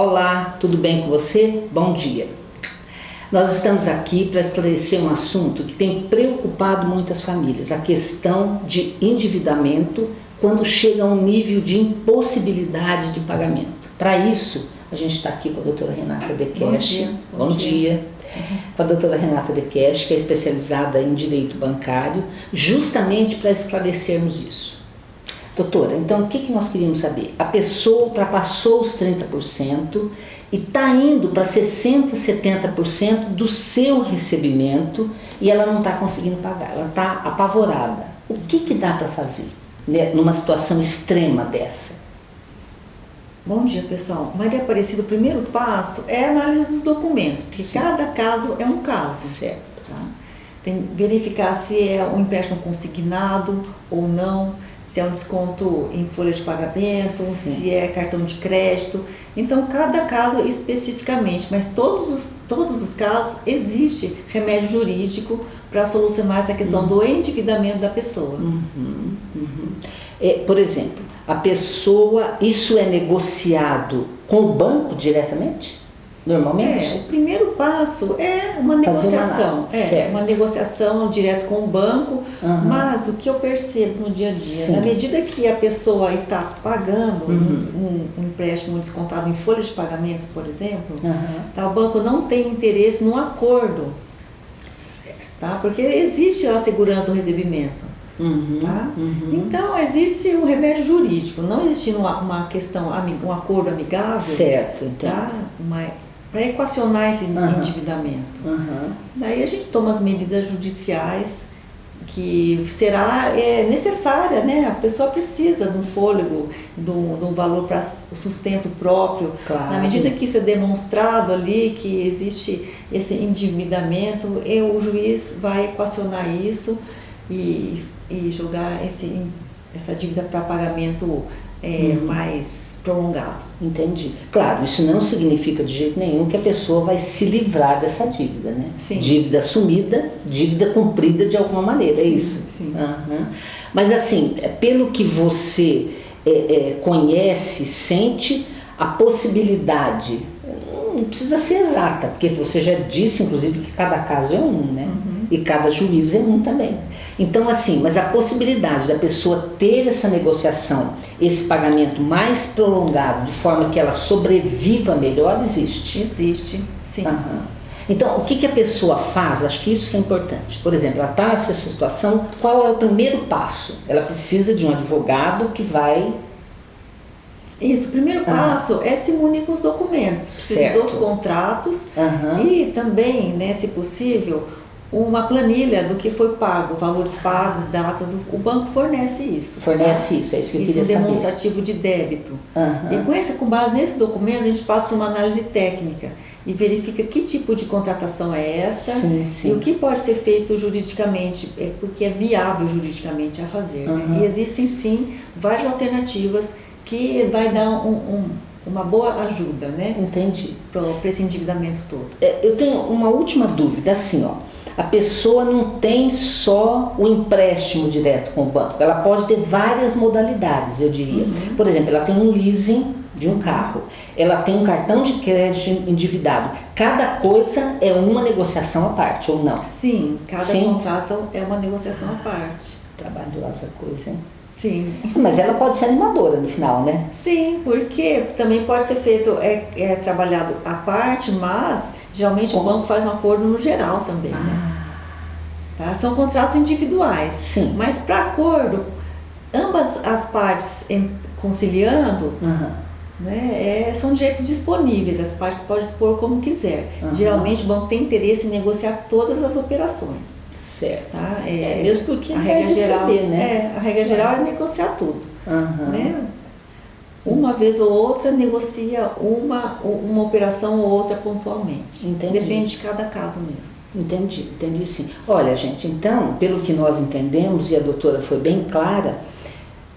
Olá, tudo bem com você? Bom dia. Nós estamos aqui para esclarecer um assunto que tem preocupado muitas famílias, a questão de endividamento quando chega a um nível de impossibilidade de pagamento. Para isso, a gente está aqui com a doutora Renata Dekesh. Bom dia. Bom, Bom dia. dia. Com a doutora Renata Dekesh, que é especializada em Direito Bancário, justamente para esclarecermos isso. Doutora, então o que, que nós queríamos saber? A pessoa ultrapassou os 30% e está indo para 60%, 70% do seu recebimento e ela não está conseguindo pagar, ela está apavorada. O que, que dá para fazer né, numa situação extrema dessa? Bom dia, pessoal. Maria Aparecida, o primeiro passo é a análise dos documentos, porque Sim. cada caso é um caso. Certo. Tá? Tem verificar se é um empréstimo consignado ou não, se é um desconto em folha de pagamento, Sim. se é cartão de crédito. Então, cada caso especificamente, mas todos os, todos os casos existe remédio jurídico para solucionar essa questão uhum. do endividamento da pessoa. Uhum, uhum. É, por exemplo, a pessoa, isso é negociado com o banco diretamente? Normalmente? É, o primeiro passo é uma negociação. Uma, é, uma negociação direto com o banco, uhum. mas o que eu percebo no dia a dia, Sim. na medida que a pessoa está pagando uhum. um, um, empréstimo descontado em folha de pagamento, por exemplo, uhum. tá, o banco não tem interesse no acordo. Tá? Porque existe a segurança do recebimento. Uhum, tá? Uhum. Então, existe o um remédio jurídico, não existe uma, uma questão, um acordo amigável. Certo, então. Tá? Mas, para equacionar esse uhum. endividamento. Uhum. Daí a gente toma as medidas judiciais que será é, necessária, né? A pessoa precisa de um fôlego, de um, valor para o sustento próprio. Claro. Na medida que isso é demonstrado ali, que existe esse endividamento, o juiz vai equacionar isso e, e jogar esse, essa dívida para pagamento é, uhum. mais prolongado. Entendi. Claro, isso não significa de jeito nenhum que a pessoa vai se livrar dessa dívida, né? Sim. Dívida assumida, dívida cumprida de alguma maneira, é sim, é isso? Sim. Uhum. Mas assim, é, pelo que você é, é, conhece, sente a possibilidade, não precisa ser exata, porque você já disse, inclusive, que cada caso é um, né? Uhum. E cada juiz é um também. Então, assim, mas a possibilidade da pessoa ter essa negociação, esse pagamento mais prolongado, de forma que ela sobreviva melhor, existe? Existe, sim. Uhum. Então, o que, que a pessoa faz? Acho que isso que é importante. Por exemplo, ela está nessa situação, qual é o primeiro passo? Ela precisa de um advogado que vai... Isso, o primeiro passo é se munir com os documentos, certo. dos contratos uhum. e também, né, se possível, uma planilha do que foi pago, valores pagos, datas, o banco fornece isso. Fornece tá? isso, é isso que eu queria saber. Isso é demonstrativo de débito. Uhum. E com, esse, com base nesse documento, a gente passa por uma análise técnica e verifica que tipo de contratação é essa sim, sim. e o que pode ser feito juridicamente, é, porque é viável juridicamente a fazer. Uhum. Né? E existem sim várias alternativas que vai dar um, um uma boa ajuda, né? Entendi. Para esse endividamento todo. É, eu tenho uma última dúvida, assim, ó a pessoa não tem só o empréstimo direto com o banco, ela pode ter várias modalidades, eu diria. Uhum. Por exemplo, ela tem um leasing de um carro, ela tem um cartão de crédito endividado. Cada coisa é uma negociação à parte, ou não? Sim, cada Sim. contrato é uma negociação à parte. Trabalhosa coisa, hein? Sim. Mas ela pode ser animadora no final, né? Sim, porque também pode ser feito, é, é trabalhado à parte, mas Geralmente o banco faz um acordo no geral também, né? ah. né? Tá? São contratos individuais. Sim. Mas para acordo, ambas as partes conciliando, uhum. né, é, são direitos disponíveis, as partes podem expor como quiser. Uhum. Geralmente o banco tem interesse em negociar todas as operações. Certo. Tá? É, é mesmo porque a regra geral, saber, né? É, a regra geral é negociar tudo. Uhum. Né? Uma vez ou outra negocia uma, uma operação ou outra pontualmente. Entendi. Depende de cada caso mesmo. Entendi, entendi sim. Olha, gente, então, pelo que nós entendemos, e a doutora foi bem clara,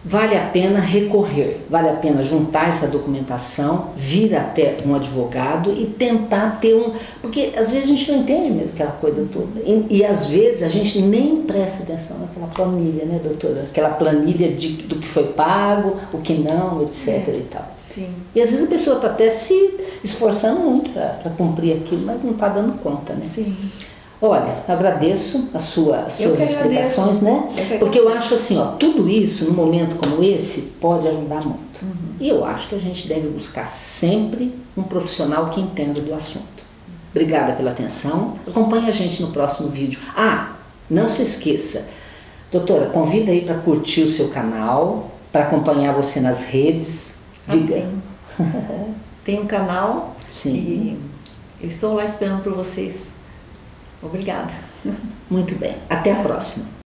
vale a pena recorrer, vale a pena juntar essa documentação, vir até um advogado e tentar ter um... Porque às vezes a gente não entende mesmo aquela coisa toda. E, e às vezes a gente nem presta atenção naquela planilha, né, doutora? Aquela planilha de, do que foi pago, o que não, etc. É. e tal. Sim. E às vezes a pessoa está até se, esforçando muito para cumprir aquilo, mas não está dando conta, né? Sim. Olha, agradeço a sua, as suas explicações, né? Eu Porque eu acho assim, ó, tudo isso, num momento como esse, pode ajudar muito. Uhum. E eu acho que a gente deve buscar sempre um profissional que entenda do assunto. Obrigada pela atenção. Acompanhe a gente no próximo vídeo. Ah, não se esqueça, doutora, convida aí para curtir o seu canal, para acompanhar você nas redes. Diga. Assim, tem um canal Sim. e eu estou lá esperando por vocês. Obrigada. Muito bem. Até a próxima.